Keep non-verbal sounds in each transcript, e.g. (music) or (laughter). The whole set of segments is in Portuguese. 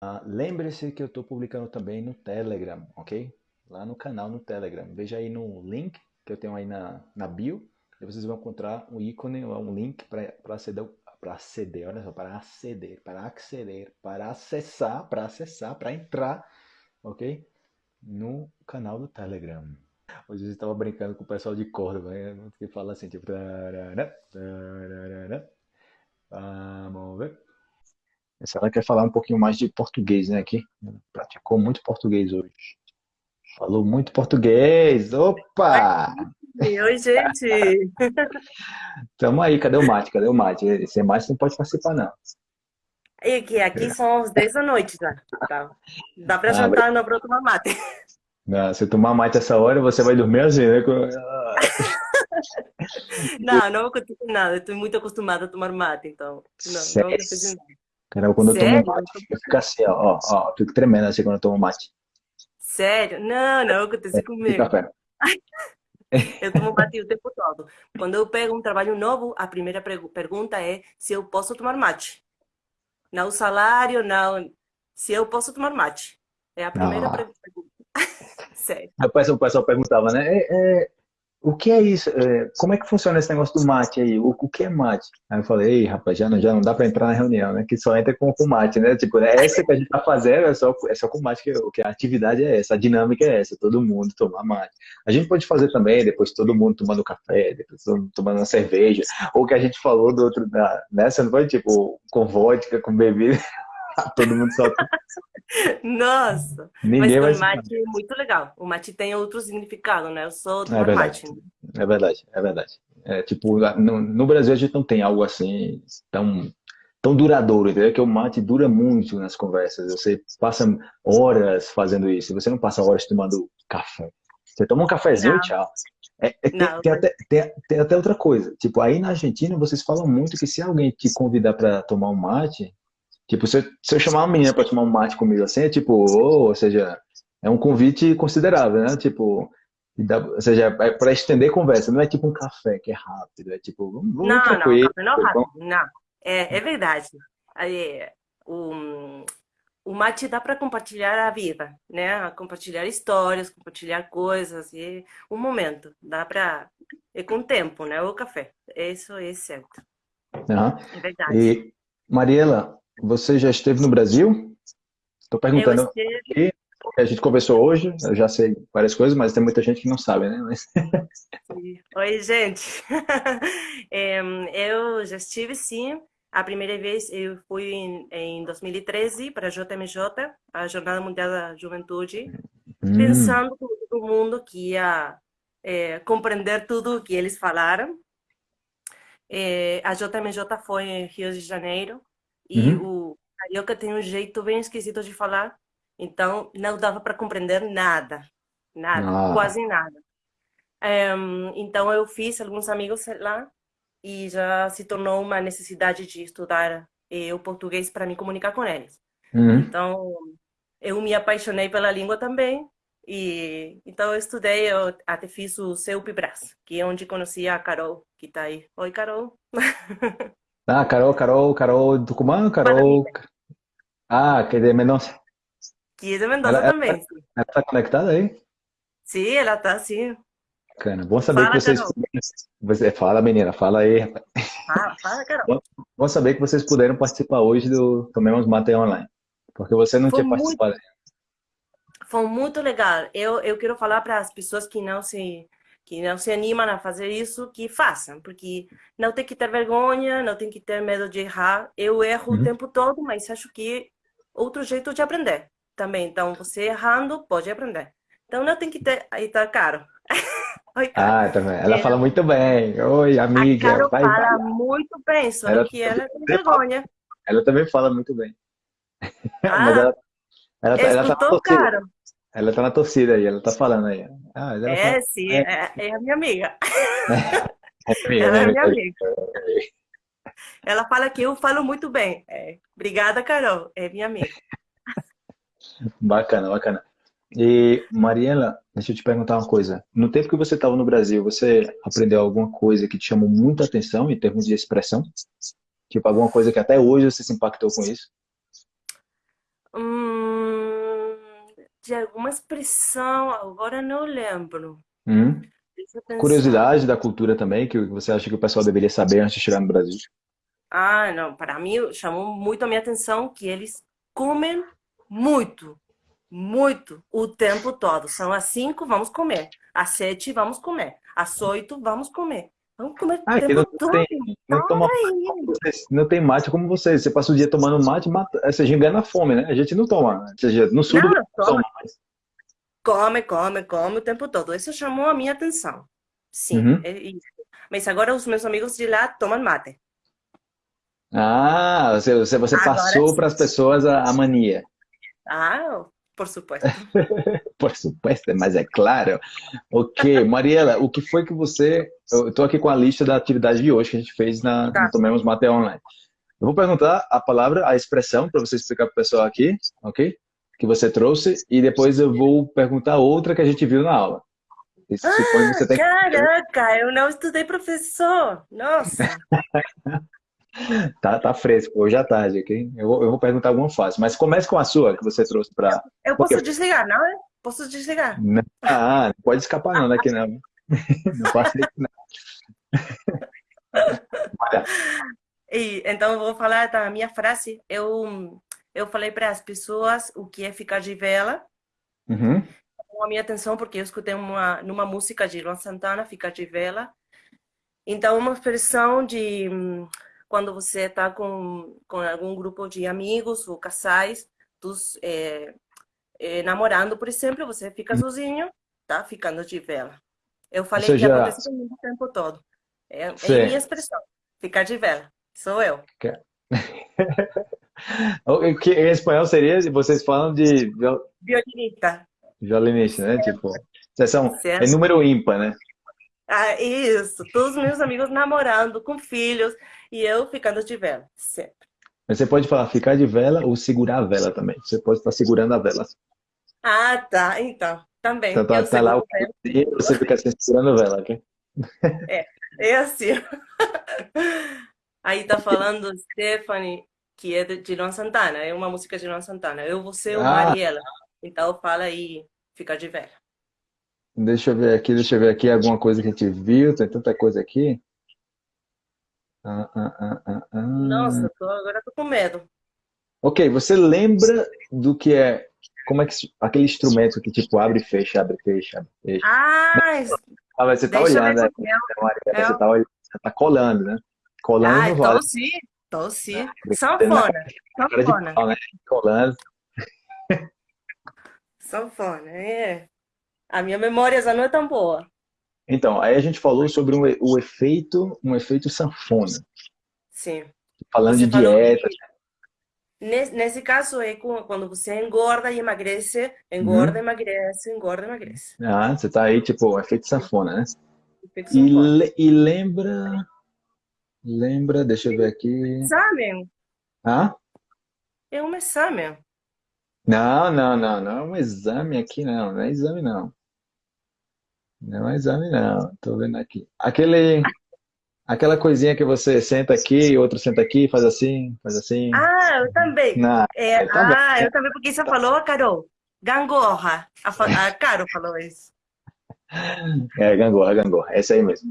Ah, Lembre-se que eu estou publicando também no Telegram, ok? Lá no canal no Telegram. Veja aí no link que eu tenho aí na, na bio. E vocês vão encontrar um ícone, um link para aceder, para aceder, olha só, para aceder, para aceder, para acessar, para acessar, para entrar, ok? No canal do Telegram. Hoje eu estava brincando com o pessoal de Córdoba, né? que fala assim, tipo... tarará, tarará. Vamos ver. Essa ela quer falar um pouquinho mais de português, né, aqui. Praticou muito português hoje. Falou muito português. Opa! Oi, gente! (laughs) Tamo aí, cadê o mate? Cadê o mate? Esse mate não pode participar, não. E aqui, aqui são as 10 da noite já. Tá? Dá pra Ah, jantar, não pra tomar mate. Não, se tomar mate essa hora, você vai dormir assim, né? (laughs) Não, não acontece nada. Estou muito acostumada a tomar mate, então. Não, não Sério? acontece nada. Cara, quando eu tomo Sério? mate, eu fico assim, ó, ó, ó, fico tremendo assim quando eu tomo mate. Sério? Não, não acontece E comigo. café. (laughs) Eu tomo mate o tempo todo. Quando eu pego um trabalho novo, a primeira pergunta é se eu posso tomar mate. Não o salário, não. Se eu posso tomar mate. É a primeira Ah. pergunta. (laughs) Sério. Rapaz, o pessoal perguntava, né? é, é, o que é isso? É, como é que funciona esse negócio do mate aí? O, o que é mate? Aí eu falei, ei, rapaz, já não, já não dá pra entrar na reunião, né? Que só entra com, com mate, né? Tipo, é essa que a gente tá fazendo é só, é só com mate, que, que a atividade é essa, a dinâmica é essa, todo mundo tomar mate. A gente pode fazer também, depois todo mundo tomando café, depois todo mundo tomando uma cerveja, ou o que a gente falou do outro, da, né? Você não pode, tipo, com vodka, com bebida, todo mundo só... Nossa! Mas Ninguém vai o mate é muito legal. O mate tem outro significado, né? Eu sou É tomar verdade. mate. É verdade, é verdade. É, tipo, no, no Brasil a gente não tem algo assim tão, tão duradouro, entendeu? Que o mate dura muito nas conversas. Você passa horas fazendo isso. Você não passa horas tomando café. Você toma um cafezinho e Não. tchau. É, é, tem, tem até, tem, tem até outra coisa. Tipo, aí na Argentina vocês falam muito que se alguém te convidar para tomar um mate, tipo, se eu, se eu chamar uma menina para tomar um mate comigo assim, é tipo, ou, ou seja, é um convite considerável, né? Tipo, dá- ou seja, é para estender conversa, não é tipo um café que é rápido, é tipo, vamos, vamos Não, não, café não é rápido. Não, é, é verdade. Aí, o, o mate dá para compartilhar a vida, né? Compartilhar histórias, compartilhar coisas, e um momento. Dá para. É com tempo, né? O café. Isso é certo. Aham. É verdade. E, Mariela, você já esteve no Brasil? Estou perguntando esteve. a gente conversou hoje, eu já sei várias coisas, mas tem muita gente que não sabe, né? Mas- (laughs) Oi, gente. Em, (laughs) eu já estive, sim. A primeira vez eu fui em, em 2013 para a JMJ, a Jornada Mundial da Juventude, Hum, pensando que todo mundo que ia eh, compreender tudo o que eles falaram. Eh, a JMJ foi em Rio de Janeiro e Uhum. o carioca tem um jeito bem esquisito de falar, então não dava para compreender nada, nada, Ah. quase nada. Em, então eu fiz alguns amigos lá e já se tornou uma necessidade de estudar eh, o português para me comunicar com eles. uhum. Então, eu me apaixonei pela língua também. E então eu estudei, eu até fiz o CEUP-Brás, que é onde conheci a Carol, que está aí. Oi, Carol. (laughs) Ah, Carol, Carol, Carol Tucumã, Carol. Ah, que de Mendonça. Que é de Mendoza Ela- ela- também. Ela tá conectada aí? Sim, ela está assim. Bacana. Bom saber Fala, que vocês. Carol. Fala, menina, fala aí. Fala, fala, Carol. Bom saber que vocês puderam participar hoje do Tomemos Mate Online. Porque você não Foi tinha muito- participado. Foi muito legal. Eu, eu quero falar para as pessoas que não se que não se animam a fazer isso, que façam, porque não tem que ter vergonha, não tem que ter medo de errar. Eu erro Uhum. o tempo todo, mas acho que outro jeito de aprender também. Então, você errando, pode aprender. Então, não tem que ter... Aí tá caro. (laughs) Oi. Ah, também. Ela É. fala muito bem. Oi, A amiga. Carol Vai, fala vai. muito bem, só Ela que ela tem também fala. vergonha. Ela também fala muito bem. (laughs) Ah, ela, ela, tá, ela, tá torcida. Caro? Ela tá na torcida aí, ela tá falando aí. Ah, É, sim, é, é a minha amiga. (laughs) É amiga, Ela é né, minha amiga? amiga. Ela fala que eu falo muito bem. É, obrigada, Carol. É minha amiga. Bacana, bacana. E, Mariela, deixa eu te perguntar uma coisa. No tempo que você estava no Brasil, você aprendeu alguma coisa que te chamou muita atenção em termos de expressão? Tipo, alguma coisa que até hoje você se impactou com isso? Hum, de alguma expressão, agora não lembro. Hum? Curiosidade da cultura também, que você acha que o pessoal deveria saber antes de chegar no Brasil? Ah, não, para mim chamou muito a minha atenção que eles comem muito, muito, o tempo todo. São às cinco, vamos comer. Às sete, vamos comer. Às oito, vamos comer. Vamos comer o Ah, não tem, não toma não tem mate como vocês. Você passa o dia tomando mate, mata, você já engana a fome, né? A gente não toma. Seja, no sul do Não, Brasil toma. Come, come, come o tempo todo. Isso chamou a minha atenção. Sim, Uhum. é isso. Mas agora os meus amigos de lá tomam mate. Ah, você, você, você passou para as pessoas a, a mania. Ah, por supuesto. (laughs) Por supuesto, mas é claro. Ok, Mariela, o que foi que você. Eu estou aqui com a lista da atividade de hoje que a gente fez na Tá. Tomemos Mate Online. Eu vou perguntar a palavra, a expressão, para você explicar para o pessoal aqui, ok? Que você trouxe, e depois eu vou perguntar outra que a gente viu na aula. Tem que. Caraca, eu não estudei professor. Nossa. (laughs) Tá, tá fresco, hoje à tarde, ok? Eu vou, eu vou perguntar alguma fácil, mas comece com a sua, que você trouxe para. Eu posso desligar, não é? Posso desligar. Ah, não pode escapar não daqui não. (laughs) Não passa isso não. Olha, E, então, vou falar da minha frase. Eu, eu falei para as pessoas o que é ficar de vela. uhum. Chamou a minha atenção porque eu escutei uma, numa música de Luan Santana, Ficar de Vela. Então, uma expressão de quando você está com, com algum grupo de amigos ou casais, dos, é, é, namorando, por exemplo, você fica sozinho, tá ficando de vela. Eu falei que seja- acontece comigo o tempo todo. É, é minha expressão, ficar de vela. Sou eu. (laughs) O que em espanhol seria, vocês falam de viol- Violinista. violinista, né? Tipo, vocês são, é Certo. número ímpar, né? Ah, isso. Todos os meus amigos namorando, com filhos, e eu ficando de vela. Sempre. Mas você pode falar ficar de vela ou segurar a vela também. Você pode estar segurando a vela. Ah, tá. Então, também. Então tá, tá lá o e você fica assim, segurando a vela, ok? É assim. Aí tá falando Stephanie, que é de Luan Santana, é uma música de Luan Santana. Eu, você, o Ah. Mariela. Então fala aí, fica de vela. Deixa eu ver aqui, deixa eu ver aqui alguma coisa que a gente viu. Tem tanta coisa aqui. Ah, ah, ah, ah, ah. Nossa, tô, agora eu tô com medo. Ok, você lembra do que é, como é que, aquele instrumento que tipo abre e fecha, abre e fecha, abre e fecha. Ah, Ah, mas você tá deixa olhando, né? É. você tá olhando, você tá colando, né? Colando Ah, então sim, então sim. Brincadeira, Sanfona, sanfona, pau, né? Colando. sanfona, é. A minha memória já não é tão boa. Então, aí a gente falou sobre um, o efeito, um efeito sanfona. Sim. Falando Você de dieta. Nesse, caso é quando você engorda e emagrece, engorda, emagrece, engorda, emagrece. Ah, você tá aí, tipo, efeito sanfona, né? Efeito E, sanfona. le- e lembra. Lembra, deixa eu ver aqui. Exame, Ah? é um exame. Não, não, não, não é um exame aqui, não. Não é exame, não. Não é exame, não. Tô vendo aqui. Aquele. Aquela coisinha que você senta aqui, outro senta aqui, faz assim, faz assim. Ah, eu também. Não, É, eu também. ah, eu também, porque isso falou Carol. Gangorra. A, a Carol falou isso. (laughs) é gangorra, gangorra. É isso aí mesmo.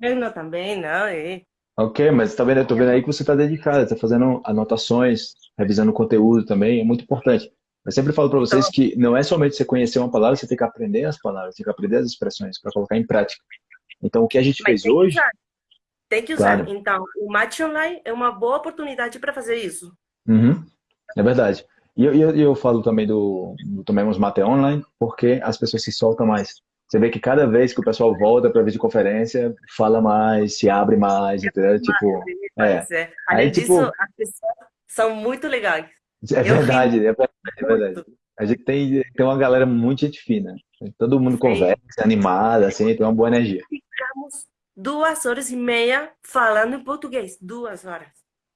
Eu não também, não. É. Ok, mas tá vendo, eu tô vendo aí que você tá dedicado, tá fazendo anotações, revisando conteúdo também, é muito importante. Eu sempre falo para vocês que não é somente você conhecer uma palavra, você tem que aprender as palavras, tem que aprender as expressões para colocar em prática. Então, o que a gente Mas fez hoje. Tem que usar. Claro. Então, o Match Online é uma boa oportunidade para fazer isso. Uhum, é verdade. E eu, eu, eu falo também do, do Tomemos Mate Online, porque as pessoas se soltam mais. Você vê que cada vez que o pessoal volta para videoconferência, fala mais, se abre mais, entendeu? Tipo, Mas, é. Aí, Além tipo- disso, as pessoas são muito legais. é verdade, é verdade, é verdade. A gente tem, tem uma galera muito gente fina. Todo mundo Sim. conversa, animada, assim, tem uma boa energia. Ficamos duas horas e meia falando em português. Duas horas.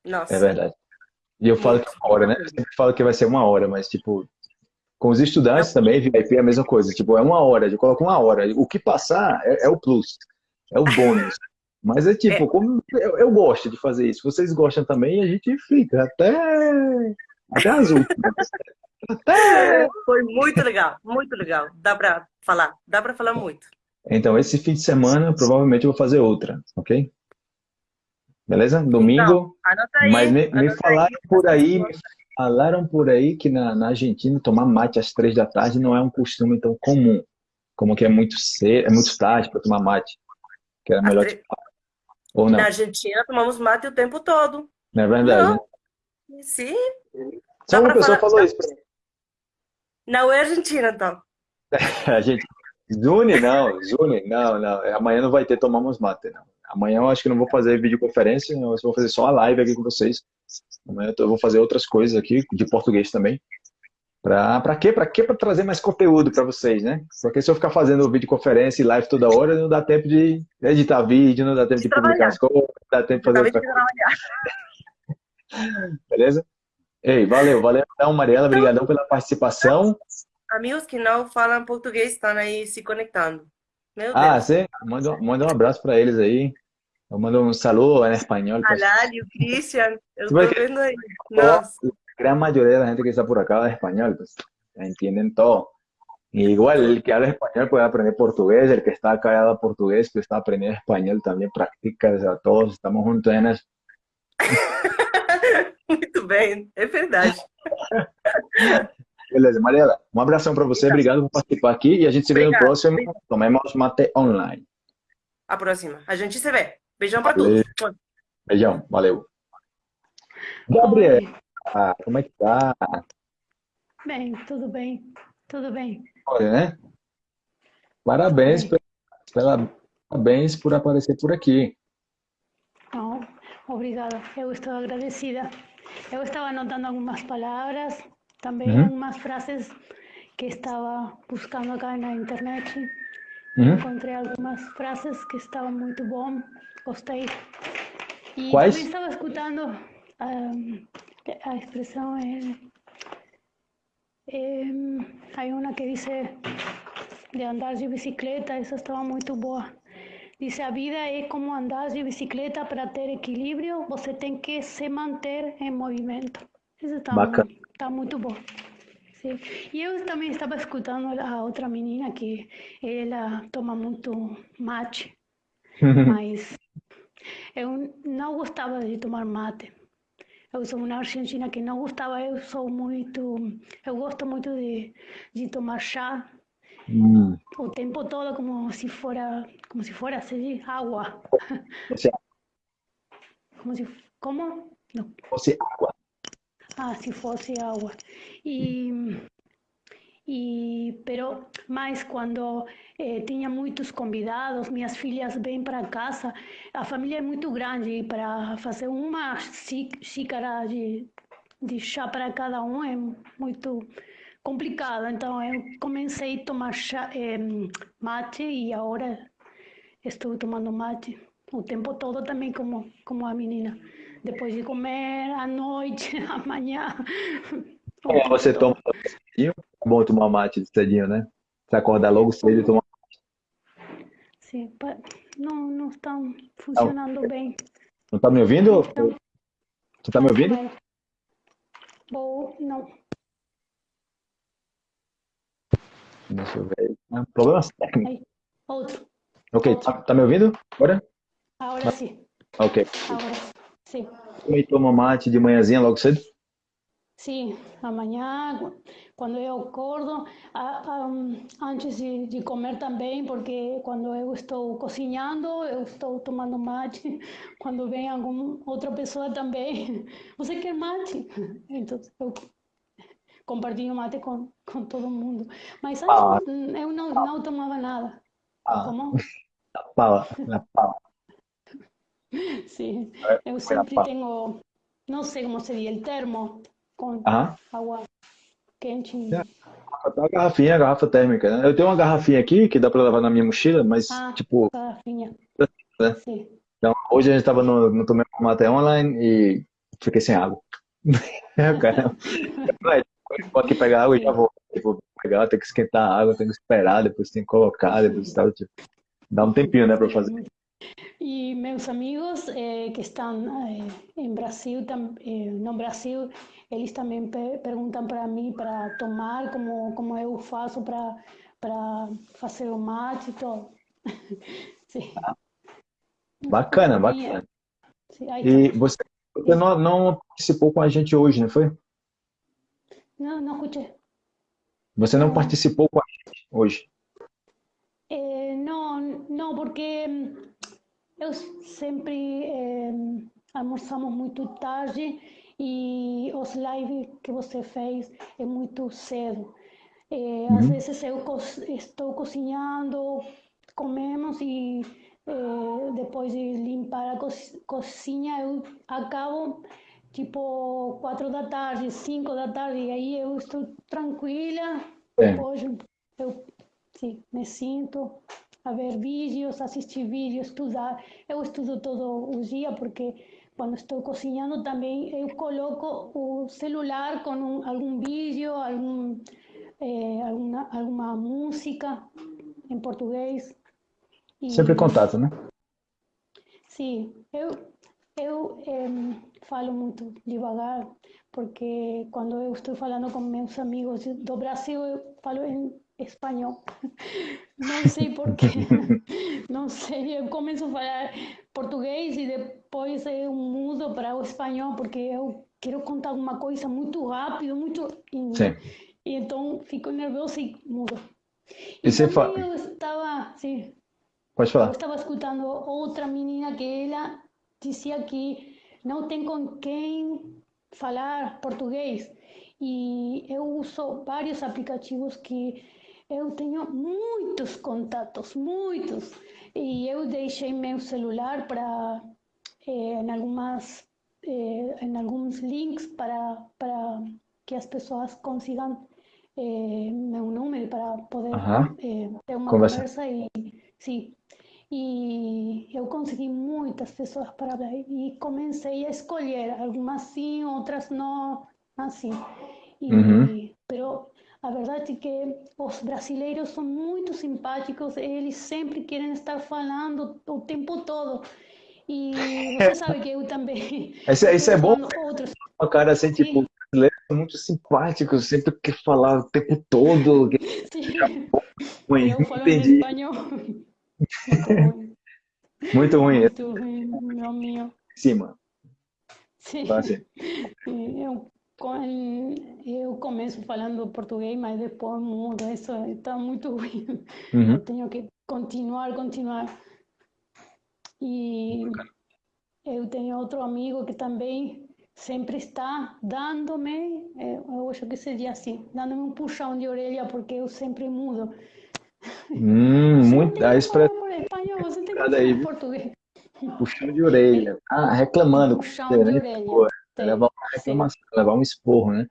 Nossa. É verdade. E eu falo que é uma hora, né? Eu sempre falo que vai ser uma hora, mas, tipo, com os estudantes também, VIP é a mesma coisa. Tipo, é uma hora, eu coloco uma hora. O que passar é, é o plus, é o bônus. (laughs) Mas é tipo, como eu, eu gosto de fazer isso. Vocês gostam também, a gente fica até, até as últimas. (laughs) Até, Foi muito legal, muito legal. Dá para falar, dá para falar muito. Então, esse fim de semana, provavelmente eu vou fazer outra, ok? Beleza? Domingo. Então, aí, mas me, me falaram aí. por aí, me falaram por aí que na, na, Argentina tomar mate às três da tarde não é um costume tão comum. Como que é muito cedo, é muito tarde para tomar mate. Que era melhor. Tre... Ou não? Na Argentina tomamos mate o tempo todo. Não é verdade? Não. Né? Sim. Só uma pessoa falar... falou isso para mim. Não é Argentina, então. (laughs) a gente. Zune, não, Zune, não, não. Amanhã não vai ter tomamos mate, não. Amanhã eu acho que não vou fazer videoconferência, eu vou fazer só a live aqui com vocês. Amanhã eu vou fazer outras coisas aqui, de português também. Pra, pra quê? Pra quê? Pra trazer mais conteúdo para vocês, né? Porque se eu ficar fazendo videoconferência e live toda hora, não dá tempo de editar vídeo, não dá tempo de, de publicar as coisas, não dá tempo de fazer outra coisa. (laughs) Beleza? Ei, valeu, valeu então, Mariela, obrigadão pela participação. Amigos que não falam português estão aí se conectando. Meu ah, Deus. sim? Manda, manda um abraço para eles aí. Eu mando um saludo em espanhol. Alário, Cristian, eu estou vendo aí. Nossa. La gran mayoría de la gente que está por acá habla español, pues entienden todo. Y igual el que habla español puede aprender portugués, el que está acá habla portugués, que está aprendiendo español también practica, o sea, todos estamos juntos en eso. Muito bem, é verdade. Beleza, Mariela, um abração para você, obrigado por participar aqui e a gente se vê no próximo Tomemos Mate Online. A próxima, a gente se vê. Beijão para todos. Beijão, valeu. Gabriel, como é que tá? Bem, tudo bem, tudo bem. Olha, né? Parabéns, pela, parabéns por aparecer por aqui. Não, obrigada, eu estou agradecida. Eu estava anotando algumas palavras, também uhum. algumas frases que estava buscando acá na internet. Uhum. Encontrei algumas frases que estavam muito bom, gostei. E também estava escutando um, la expresión es, eh, hay una que dice de andar de bicicleta, esa estaba muy boa. Dice, a vida é como andar de bicicleta para ter equilíbrio, você tem que se manter em movimento. Isso está, Bacana. Está muito bom. Sim. E eu também estava escutando a outra menina que ela toma muito mate, (laughs) mas eu não gostava de tomar mate. Eu sou uma argentina que não gostava, eu sou muito, eu gosto muito de, de tomar chá mm. o tempo todo como se fora, como se fora assim, água. como se, como? Não. Fosse água. Ah, se fosse água. E e pero mais quando eh, tinha muitos convidados, minhas filhas vêm para casa, a família é muito grande para fazer uma xícara de, de chá para cada um é muito complicado. Então eu comecei a tomar chá, eh, mate e agora estou tomando mate o tempo todo também como como a menina. Depois de comer à noite, (laughs) amanhã. Como você toma é bom tomar mate cedinho, né? Você acordar logo cedo e tomar mate. Sim, não, não estão funcionando não. bem. Não está me ouvindo? Então, Você está me ouvindo? Bom, não. Deixa eu ver. Ah, problemas técnicos. Outro. Ok, tá, tá, me ouvindo? Agora? Agora sim. Ok. Agora sim. Também toma mate de manhãzinha logo cedo? Sim, amanhã, quando eu acordo, antes de, de, comer também, porque quando eu estou cozinhando, eu estou tomando mate. (laughs) Quando vem alguma outra pessoa também, você (laughs) quer mate? (laughs) Então, eu compartilho mate com, com todo mundo. Mas antes ah. eu não, não tomava nada. Ah. Como? Na pala, na pala. (laughs) Sim, eu sempre tenho, não sei como seria o termo, com Aham. água quente. É, a garrafinha, garrafa térmica, né? Eu tenho uma garrafinha aqui que dá para levar na minha mochila, mas Ah, tipo, garrafinha. né? Sim. Então, hoje a gente estava no, no Tomé Online e fiquei sem água. (laughs) Cara, (laughs) aqui pegar água e já vou. Vou pegar, tem que esquentar a água, tem que esperar, depois tem que colocar, depois tal, tipo, dá um tempinho, né, para fazer. E meus amigos eh, que estão eh, em Brasil, tam, eh, no Brasil, eles também pe perguntam para mim para tomar, como, como eu faço para para fazer o mate e tudo. Sim. Bacana, bacana. E você, você não, não participou com a gente hoje, não foi? Não, não escutei. Você não participou com a gente hoje? Eh, não, não, porque eu sempre eh, almoçamos muito tarde e os lives que você fez é muito cedo. Eh, uhum. Às vezes eu co estou cozinhando, comemos e eh, depois de limpar a co cozinha eu acabo tipo quatro da tarde, cinco da tarde, e aí eu estou tranquila, é. depois eu sim, me sinto a ver vídeos, assistir vídeos, estudar. Eu estudo todo o dia porque quando estou cozinhando também eu coloco o celular com um, algum vídeo, algum, eh, alguma, alguma música em português. E, Sempre contato, né? Sim, eu, eu eh, falo muito devagar porque quando eu estou falando com meus amigos do Brasil eu falo em espanhol. (laughs) Não sei porquê. (laughs) Não sei. Eu começo a falar português e depois eu mudo para o espanhol porque eu quero contar alguma coisa muito rápido, muito. Sim. E então fico nervosa e mudo. E, e você fala. Eu estava. Sim. Pode falar. Eu estava escutando outra menina que ela dizia que não tem com quem falar português. E eu uso vários aplicativos que eu tenho muitos contatos, muitos. E eu deixei meu celular para eh, em algumas eh, em alguns links para para que as pessoas consigam eh, meu número para poder eh, ter uma conversa. conversa e sim. E eu consegui muitas pessoas para hablar e comecei a escolher algumas sim, outras não, assim. E, uhum. pero a verdade é que os brasileiros são muito simpáticos, eles sempre querem estar falando o tempo todo. E você sabe que eu também. (laughs) Isso, isso é bom. Outros. O cara assim, Sim. tipo, brasileiros são muito simpáticos, sempre quer falar o tempo todo. (laughs) Sim. Ruim, eu falo entendi. espanhol. Muito ruim. Muito ruim, meu meu. Cima. Sim. (laughs) Eu eu começo falando português, mas depois mudo. Isso está muito (laughs) ruim. Uhum. Eu tenho que continuar, continuar. E eu tenho outro amigo que também sempre está dando-me, eh, eu acho que seria assim, dando-me um puxão de orelha, porque eu sempre mudo. Hum, (laughs) muito, a expressão. Espanhol, você tem que falar aí, português. Puxão de orelha. Ah, reclamando. Puxão de né? Orelha. Levar uma reclamação, levar um esporro, né?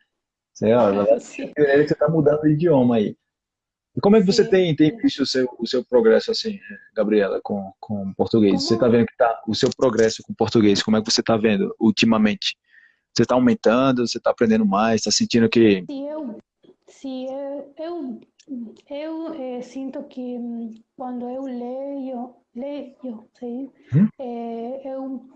Você, ó, levar (laughs) que você está mudando de idioma aí. E como é que você tem, tem visto o seu, o seu progresso, assim, Gabriela, com, com português? Como? Você está vendo que tá, o seu progresso com português, como é que você está vendo ultimamente? Você está aumentando, você está aprendendo mais, está sentindo que... Sim, eu, sim, eu, eu, eu eh, sinto que quando eu leio, leio, sim, hum? eh, eu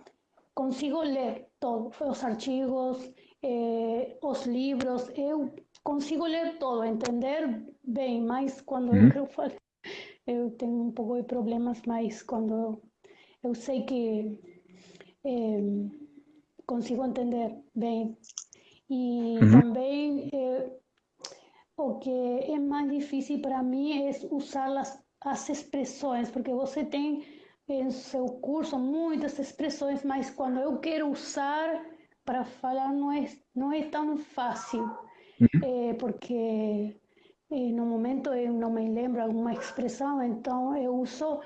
consigo ler todos os artigos, eh, os livros, eu consigo ler todo, entender bem, mas quando uhum. eu falo, (laughs) eu tenho um pouco de problemas, mas quando eu sei que eh, consigo entender bem. E uhum. também eh, o que é mais difícil para mim é usar as, as expressões, porque você tem em seu curso muitas expressões, mas quando eu quero usar para falar não é, não é tão fácil, uhum. é, porque é, no momento eu não me lembro alguma expressão, então eu uso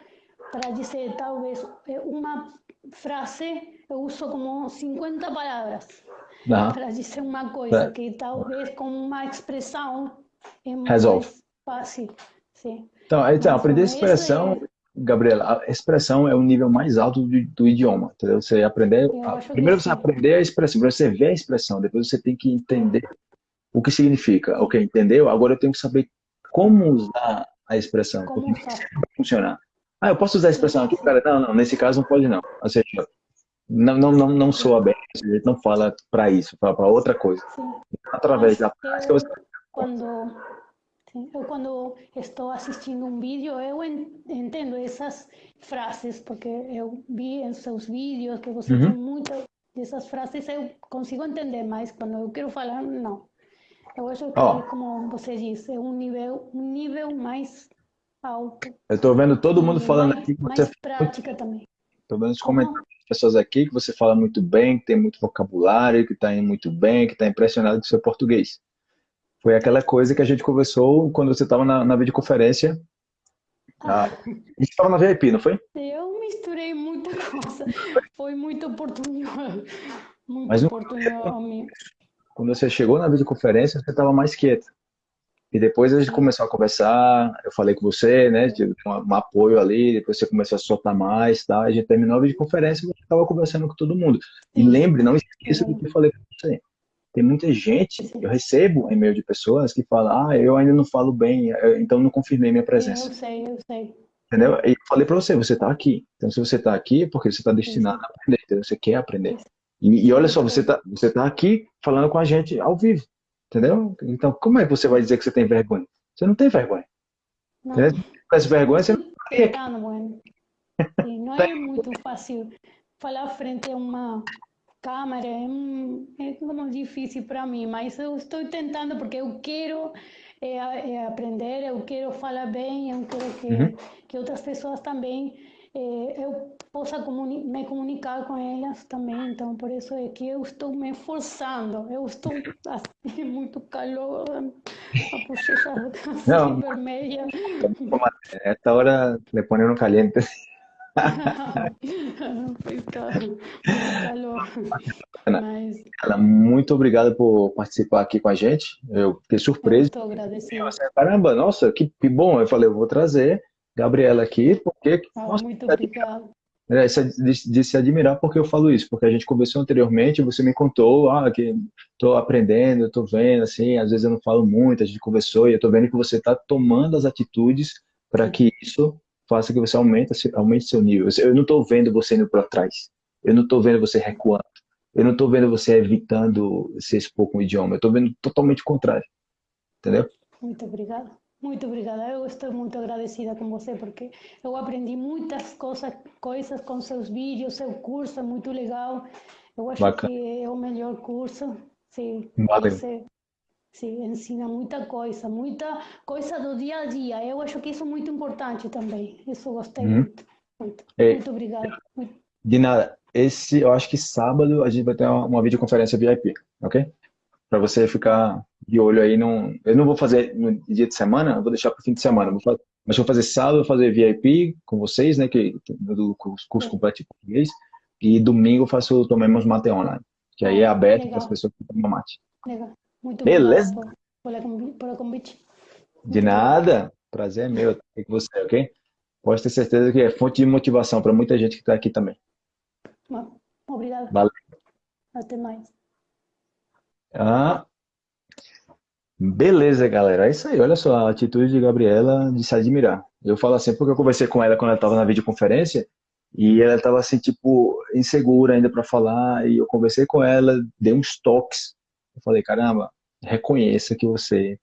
para dizer talvez é, uma frase, eu uso como 50 palavras não. para dizer uma coisa que talvez com uma expressão é mais Resolve. fácil. Sim. Então, então aprender expressão Gabriela, a expressão é o nível mais alto do, do idioma, entendeu? Você aprender, primeiro você aprender a expressão, você ver a expressão, depois você tem que entender o que significa. Ok, entendeu? Agora eu tenho que saber como usar a expressão, como vai funcionar. Ah, eu posso usar a expressão aqui, cara? Não, não, nesse caso não pode não. Ou seja, não, não, não, não soa bem, a gente não fala para isso, fala para outra coisa. Sim. Através da prática você... Quando, eu quando estou assistindo um vídeo, eu entendo essas frases, porque eu vi em seus vídeos que você uhum. tem muitas dessas frases, eu consigo entender, mas quando eu quero falar, não. Eu acho que, oh. como você disse, é um nível, um nível mais alto. Eu estou vendo todo mundo falando mais, aqui que você... Mais prática também. Estou vendo os comentários das pessoas aqui que você fala muito bem, que tem muito vocabulário, que está indo muito bem, que está impressionado com o seu português. Foi aquela coisa que a gente conversou quando você estava na, na videoconferência. Ah. A gente estava na VIP, não foi? Eu misturei muita coisa. Foi muito oportuno. Muito Mas oportuno. Quando você chegou na videoconferência, você estava mais quieta. E depois a gente começou a conversar, eu falei com você, né, tive um, um apoio ali, depois você começou a soltar mais, tá? A gente terminou a videoconferência e você estava conversando com todo mundo. E lembre, não esqueça do que eu falei para você. Tem muita gente, eu recebo e-mail de pessoas que falam, ah, eu ainda não falo bem, então não confirmei minha presença. Eu sei, eu sei. Entendeu? E falei para você, você está aqui. Então se você está aqui é porque você está destinado a aprender, você quer aprender. E, e olha só, você está você tá aqui falando com a gente ao vivo. Entendeu? Então, como é que você vai dizer que você tem vergonha? Você não tem vergonha. Não. Se tivesse vergonha, você não teria. (laughs) Não é muito fácil falar frente a uma câmera, é, é como difícil para mim, mas eu estou tentando porque eu quero é, é aprender, eu quero falar bem, eu quero que, uhum. que outras pessoas também eh, eu possa comuni me comunicar com elas também. Então, por isso é que eu estou me esforçando. Eu estou (laughs) assim, (laughs) muito calor, a bochecha assim, (laughs) vermelha. Esta hora le ponen caliente. Muito obrigado por participar aqui com a gente. Eu fiquei surpreso. Estou agradecida. Caramba, nossa, que, que bom. Eu falei, eu vou trazer Gabriela aqui, porque... Ah, nossa, muito obrigada. É, de, de, se admirar porque eu falo isso, porque a gente conversou anteriormente, você me contou, ah, que estou aprendendo, estou vendo, assim, às vezes eu não falo muito, a gente conversou e eu estou vendo que você está tomando as atitudes para que isso faça que você aumente, aumente seu nível. Eu não estou vendo você indo para trás, eu não estou vendo você recuando, eu não estou vendo você evitando se expor com o idioma, eu estou vendo totalmente o contrário, entendeu? Muito obrigada. Muito obrigada. Eu estou muito agradecida com você porque eu aprendi muitas coisas, coisas com seus vídeos, seu curso é muito legal. Eu acho Bacana. que é o melhor curso. Sim, você sim, ensina muita coisa, muita coisa do dia a dia. Eu acho que isso é muito importante também. Isso gostei uhum. muito. Muito, é, muito obrigada. De nada. Esse, eu acho que sábado a gente vai ter uma, uma videoconferência VIP, ok? Para você ficar de olho aí. Não, eu não vou fazer no dia de semana, vou deixar para o fim de semana. Vou fazer, mas vou fazer sábado, vou fazer VIP com vocês, né, que do curso completo de português. E domingo eu faço Tomemos Mate Online, que aí é ah, aberto para as pessoas que tomam mate. Legal. Muito Beleza? Pelo convite. De nada. Prazer é meu estar com você, ok? Pode ter certeza que é fonte de motivação para muita gente que está aqui também. Obrigada. Valeu. Até mais. Ah, Beleza, galera. É isso aí. Olha só, a atitude de Gabriela de se admirar. Eu falo assim porque eu conversei com ela quando ela estava na videoconferência e ela estava assim, tipo, insegura ainda para falar. E eu conversei com ela, dei uns toques. Eu falei, caramba, reconheça que você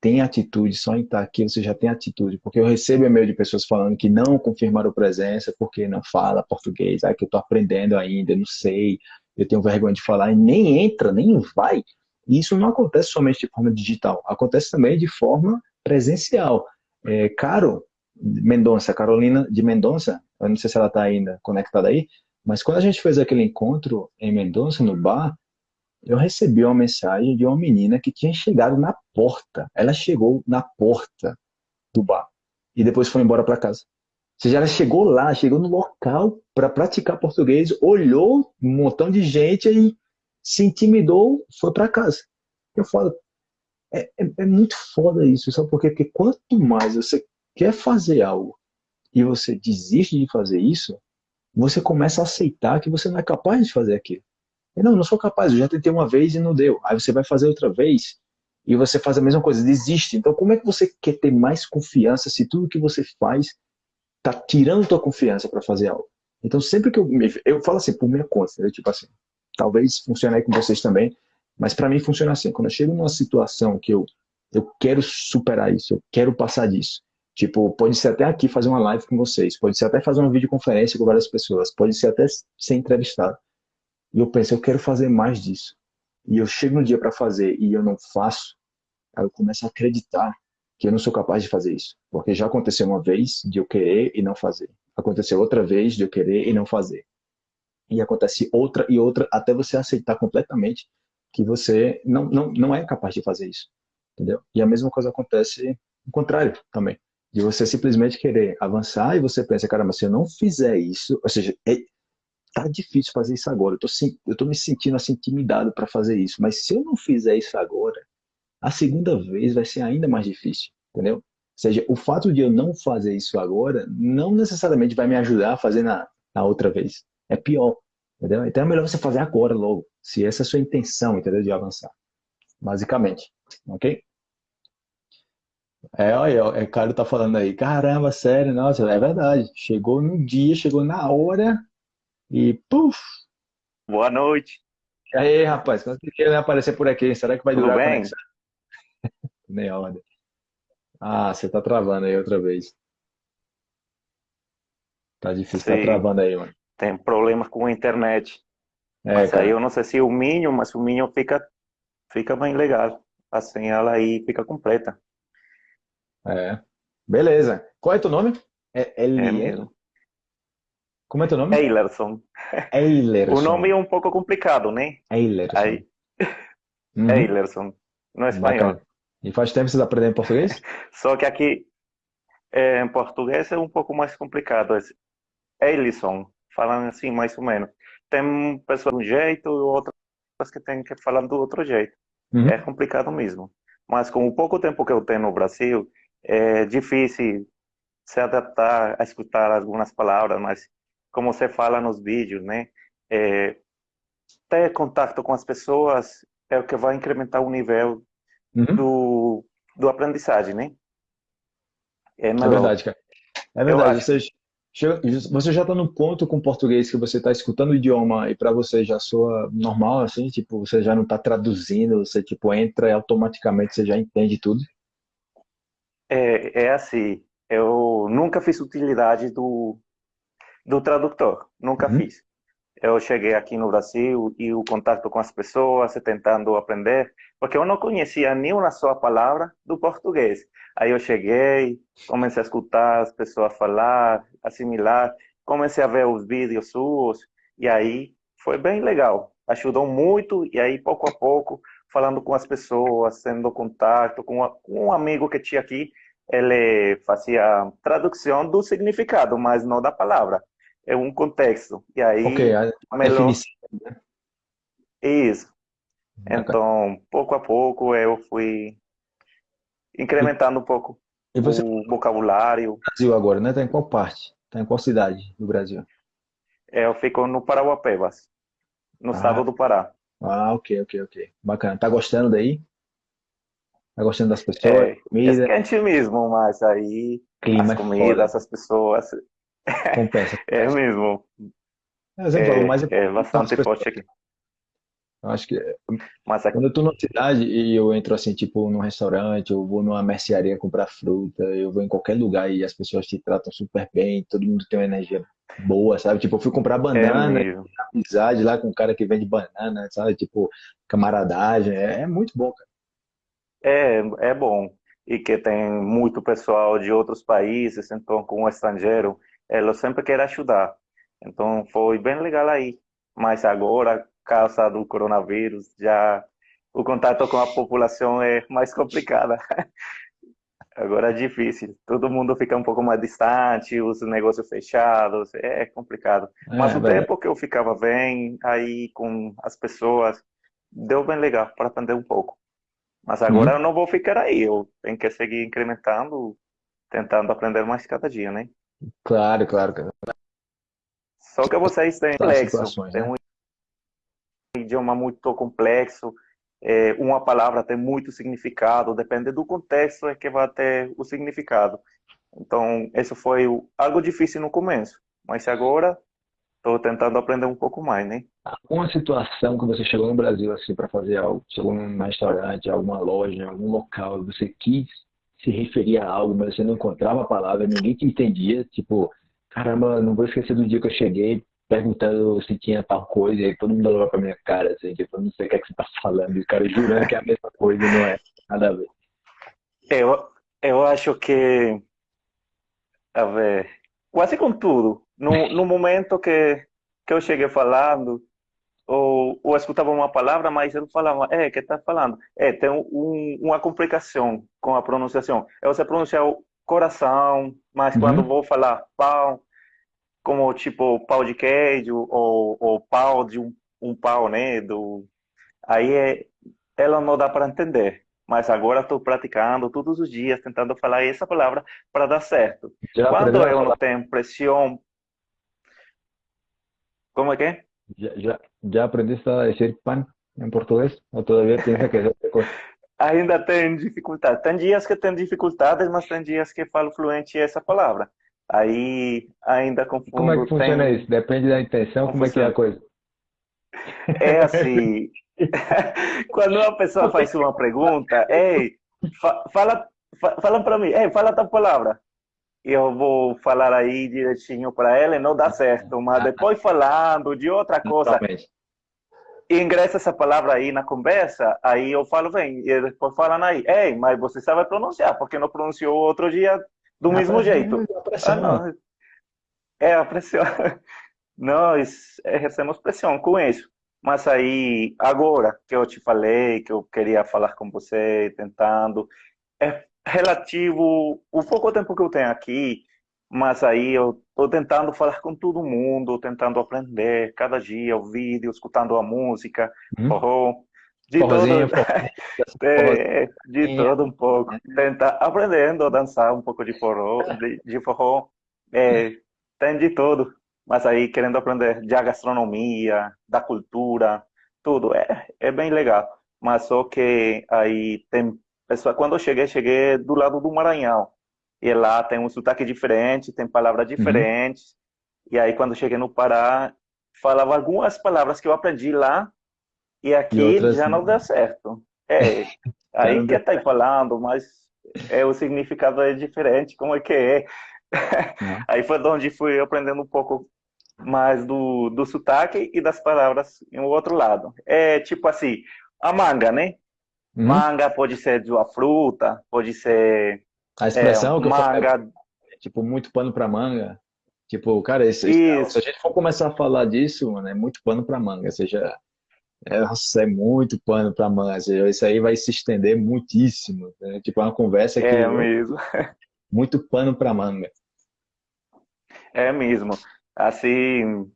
tem atitude, só em estar aqui você já tem atitude. Porque eu recebo e-mail de pessoas falando que não confirmaram presença porque não fala português, ah, que eu estou aprendendo ainda, não sei, eu tenho vergonha de falar, e nem entra, nem vai. E isso não acontece somente de forma digital, acontece também de forma presencial. É, Caro Mendonça, Carolina de Mendonça, eu não sei se ela está ainda conectada aí, mas quando a gente fez aquele encontro em Mendonça, no bar, eu recebi uma mensagem de uma menina que tinha chegado na porta. Ela chegou na porta do bar e depois foi embora para casa. Ou seja, ela chegou lá, chegou no local para praticar português, olhou um montão de gente e se intimidou, foi para casa. Eu falo, é, é, é, muito foda isso, sabe por quê? Porque quanto mais você quer fazer algo e você desiste de fazer isso, você começa a aceitar que você não é capaz de fazer aquilo. Não, não sou capaz, eu já tentei uma vez e não deu. Aí você vai fazer outra vez e você faz a mesma coisa, desiste. Então como é que você quer ter mais confiança se tudo que você faz tá tirando tua confiança para fazer algo. Então, sempre que eu eu falo assim, por minha conta, né? tipo assim, talvez funcione aí com vocês também, mas para mim funciona assim, quando eu chego numa situação que eu eu quero superar isso, eu quero passar disso. Tipo, pode ser até aqui fazer uma live com vocês, pode ser até fazer uma videoconferência com várias pessoas, pode ser até ser entrevistado. E eu penso, eu quero fazer mais disso. E eu chego no dia para fazer e eu não faço, aí eu começo a acreditar que eu não sou capaz de fazer isso. Porque já aconteceu uma vez de eu querer e não fazer. Aconteceu outra vez de eu querer e não fazer. E acontece outra e outra até você aceitar completamente que você não, não, não é capaz de fazer isso. Entendeu? E a mesma coisa acontece o contrário também. De você simplesmente querer avançar e você pensa, caramba, se eu não fizer isso, ou seja, é, tá difícil fazer isso agora. Eu tô, eu tô me sentindo assim intimidado para fazer isso, mas se eu não fizer isso agora, a segunda vez vai ser ainda mais difícil, entendeu? Ou seja, o fato de eu não fazer isso agora não necessariamente vai me ajudar a fazer na, na outra vez. É pior, entendeu? Então é melhor você fazer agora logo, se essa é a sua intenção, entendeu? De avançar, basicamente, ok? É, olha, é, o cara tá falando aí, caramba, sério, nossa, é verdade. Chegou no dia, chegou na hora e puf! Boa noite. E aí, rapaz, quando ele aparecer por aqui? Será que vai Tudo durar a bem? (laughs) Nem ordem. Ah, você tá travando aí outra vez. Tá difícil, tá Sim, travando aí, mano. tem problemas com a internet. É, Mas aí cara. eu não sei se o Minho, mas o Minho fica, fica bem legal. Assim ela aí fica completa. É. Beleza. Qual é teu nome? É É Eliel? Como é teu nome? Eilerson. O Eilerson. nome é um pouco complicado, né? Eilerson. Aí, Uhum. Eilerson, no espanhol. Bacana. E faz tempo que vocês aprendem português? (laughs) Só que aqui é, em português é um pouco mais complicado. É Eilison, falando assim, mais ou menos. Tem pessoas de um jeito e outras que tem que falar do outro jeito. Uhum. É complicado mesmo. Mas com o pouco tempo que eu tenho no Brasil, é difícil se adaptar a escutar algumas palavras, mas como você fala nos vídeos, né? É, ter contato com as pessoas é o que vai incrementar o nível Uhum. do, do aprendizagem, né? É É verdade, cara. É verdade. Você, você já está no ponto com o português que você está escutando o idioma e para você já soa normal, assim, tipo, você já não está traduzindo, você, tipo, entra e automaticamente você já entende tudo. É, é assim, eu nunca fiz utilidade do, do tradutor, nunca Uhum. fiz. Eu cheguei aqui no Brasil e o contato com as pessoas, tentando aprender, porque eu não conhecia nenhuma só palavra do português. Aí eu cheguei, comecei a escutar as pessoas falar, assimilar, comecei a ver os vídeos suas, e aí foi bem legal. Ajudou muito, e aí pouco a pouco, falando com as pessoas, tendo contato com, a- com um amigo que tinha aqui, ele fazia tradução do significado, mas não da palavra. É um contexto. E aí, Ok, a, melhor, definição. isso. Então, pouco a pouco, eu fui incrementando um pouco E você o vocabulário. Brasil agora, né? Tá em qual parte? Tá em qual cidade do Brasil? Eu fico no Parauapebas, no Ah, estado do Pará. ah, ok, ok, ok. Bacana. Tá gostando daí? Tá gostando das pessoas, É, é comida? quente mesmo, mas aí Clima as é comidas, as pessoas, Compensa, (laughs) é mesmo, É, Você falou, o mais é, é são as bastante forte aqui. Eu acho que Mas aqui, Quando eu tô numa cidade e eu entro assim, tipo, num restaurante, eu vou numa mercearia comprar fruta, eu vou em qualquer lugar e as pessoas te tratam super bem, todo mundo tem uma energia boa, sabe? Tipo, eu fui comprar é banana, mesmo. amizade lá com um cara que vende banana, sabe? Tipo, camaradagem, é, é muito bom, cara. É, é bom. E que tem muito pessoal de outros países, então, com o estrangeiro, eles sempre querem ajudar. Então, foi bem legal aí. Mas agora, causa do coronavírus, já o contato com a população é mais complicado. (laughs) Agora é difícil. Todo mundo fica um pouco mais distante, os negócios fechados, é complicado. Mas É, o verdade. tempo que eu ficava bem aí com as pessoas, deu bem legal para aprender um pouco. Mas agora Uhum. eu não vou ficar aí, eu tenho que seguir incrementando, tentando aprender mais cada dia, né? Claro, claro, cara. Só que vocês têm complexo, situações, tem né? um idioma muito complexo, é, uma palavra tem muito significado, depende do contexto é que vai ter o significado. Então, isso foi algo difícil no começo, mas agora estou tentando aprender um pouco mais, né? Alguma situação que você chegou no Brasil assim para fazer algo, chegou num restaurante, alguma loja, algum local, você quis se referir a algo, mas você não encontrava a palavra, ninguém te entendia, tipo, caramba, não vou esquecer do dia que eu cheguei perguntando se tinha tal coisa, e aí todo mundo olhava pra minha cara, assim, tipo, não sei o que é que você tá falando, e o cara jurando que é a mesma coisa, não é nada a ver. Eu, eu acho que, a ver, quase com tudo, no, no momento que, que eu cheguei falando, ou, ou escutava uma palavra, mas eu falava, é, que tá falando? É, tem um, uma complicação com a pronunciação. É você pronunciar o coração, mas uhum. quando vou falar pau, como tipo pau de queijo, ou, ou pau de um, um pau, né? Do, aí é, ela não dá para entender. Mas agora estou praticando todos os dias, tentando falar essa palavra para dar certo. Já quando eu não tenho pressão. Como é que é? ¿Ya, ya, ya aprendiste a decir pan en portugués? ¿O todavía piensas que es otra cosa? (laughs) Ainda tem dificuldade. Tem dias que tem dificuldades, mas tem dias que falo fluente essa palavra. Aí ainda confundo. Como é que funciona tem... isso? Depende da intenção, como, como é que é a coisa? É assim, (laughs) quando uma pessoa faz uma pergunta, ei, fa fala, fa fala para mim, ei, fala tal palavra eu vou falar aí direitinho para ela e não dá certo, mas depois (laughs) falando de outra coisa, ingressa essa palavra aí na conversa, aí eu falo, vem, e depois falam aí, ei, mas você sabe pronunciar, porque não pronunciou outro dia do mesmo jeito. Ah, não. É, a pressão. (laughs) Nós exercemos pressão com isso. Mas aí, agora que eu te falei, que eu queria falar com você, tentando, é relativo o pouco tempo que eu tenho aqui, mas aí eu estou tentando falar com todo mundo, tentando aprender cada dia o vídeo, escutando a música, hum. forró, de Forrozinho, (laughs) todo, é, de todo um pouco, tentar aprendendo a dançar um pouco de forró, de, de forró, é, tem de tudo, mas aí querendo aprender da gastronomia, da cultura, tudo, é, é bem legal, mas só que aí tem Pessoal, quando eu cheguei, cheguei do lado do Maranhão. E lá tem um sotaque diferente, tem palavras uhum. diferentes. Uhum. E aí, quando cheguei no Pará, falava algumas palavras que eu aprendi lá, e aqui e já não deu certo. É, (laughs) aí que tá aí falando, mas é, o significado é diferente, como é que é? Uhum. (laughs) Aí foi onde fui aprendendo um pouco mais do, do sotaque e das palavras em outro lado. É tipo assim, a manga, né? Hum? Manga pode ser de uma fruta, pode ser. A expressão é, que manga. eu falo, é, tipo, muito pano para manga. Tipo, cara, esse, se a gente for começar a falar disso, mano, é muito pano para manga. Ou seja, é, nossa, é muito pano para manga. Seja, isso aí vai se estender muitíssimo. Né? Tipo, é uma conversa que. É mesmo. (laughs) Muito pano para manga. É mesmo. Assim,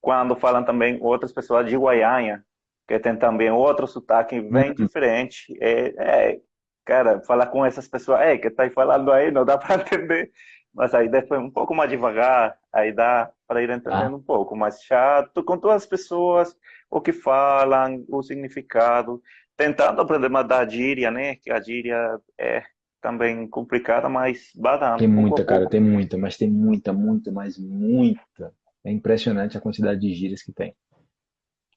quando falam também outras pessoas de Guaianha, que tem também outro sotaque bem uhum. diferente. É, é, cara, falar com essas pessoas, é, que tá falando aí, não dá (laughs) para entender. Mas aí depois um pouco mais devagar, aí dá para ir entendendo ah. um pouco mais chato, com todas as pessoas, o que falam, o significado, tentando aprender mais da gíria, né? Que a gíria é também complicada, mas badando. Tem muita, cara, tem muita, mas tem muita, muita, mas muita. É impressionante a quantidade de gírias que tem.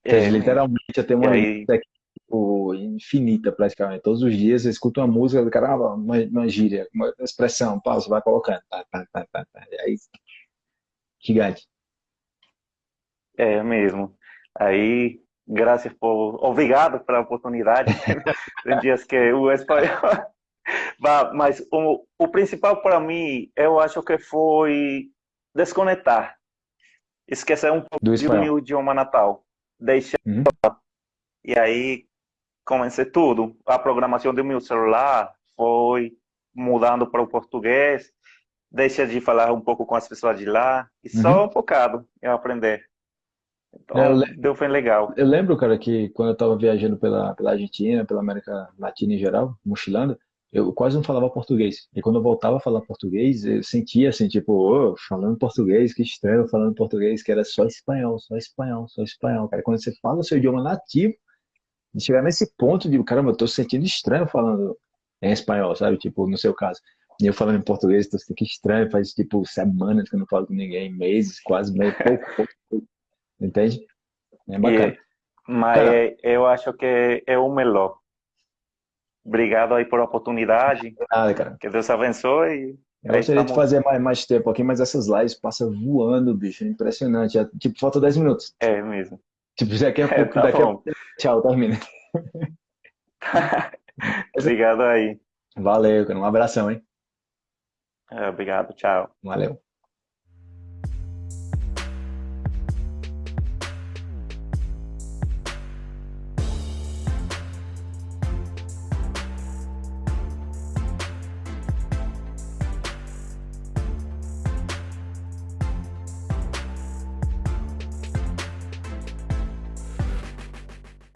É, literalmente até uma aí... tipo, infinita praticamente. Todos os dias você escuta uma música do caramba, uma, uma gíria, uma expressão, você vai colocando. Tá, tá, tá, tá, tá. E aí, gigante. É mesmo. Aí, graças por. Obrigado pela oportunidade. (laughs) Dias que o espanhol. (laughs) Mas o, o principal para mim, eu acho que foi desconectar. Esquecer um pouco do, do meu idioma natal deixei uhum. e aí comecei tudo. A programação do meu celular foi mudando para o português, deixei de falar um pouco com as pessoas de lá e uhum. só focado em aprender. Então, é, deu foi legal. Eu lembro, cara, que quando eu estava viajando pela, pela Argentina, pela América Latina em geral, mochilando, eu quase não falava português. E quando eu voltava a falar português, eu sentia assim, tipo, oh, falando português, que estranho falando português, que era só espanhol, só espanhol, só espanhol. Cara, quando você fala o seu idioma nativo, de chegar nesse ponto de, caramba, eu tô sentindo estranho falando em espanhol, sabe? Tipo, no seu caso. E eu falando em português, então fica estranho, faz tipo semanas que eu não falo com ninguém, meses, quase meio pouco, pouco, pouco. Entende? É bacana. E, mas Cara. eu acho que é o melhor. Obrigado aí por a oportunidade. Nada, cara. Que Deus abençoe. Eu gostaria de fazer mais, mais tempo aqui, mas essas lives passam voando, bicho. É impressionante. É, tipo, falta 10 minutos. É mesmo. Tipo, daqui a (laughs) pouco, Tá daqui a pouco. Tchau, termina. (laughs) Obrigado aí. Valeu, cara. Um abração, hein? É, Obrigado, tchau. Valeu.